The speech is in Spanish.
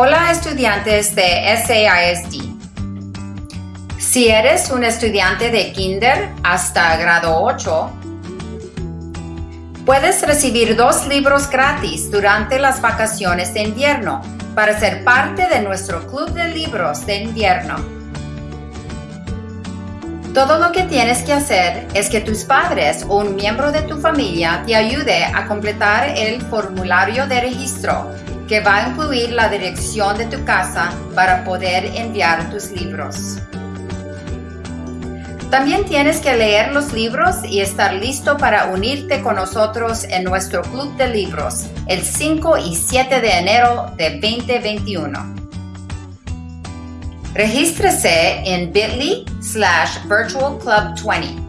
Hola estudiantes de SAISD. Si eres un estudiante de kinder hasta grado 8, puedes recibir dos libros gratis durante las vacaciones de invierno para ser parte de nuestro club de libros de invierno. Todo lo que tienes que hacer es que tus padres o un miembro de tu familia te ayude a completar el formulario de registro que va a incluir la dirección de tu casa para poder enviar tus libros. También tienes que leer los libros y estar listo para unirte con nosotros en nuestro club de libros el 5 y 7 de enero de 2021. Regístrese en bit.ly slash virtualclub20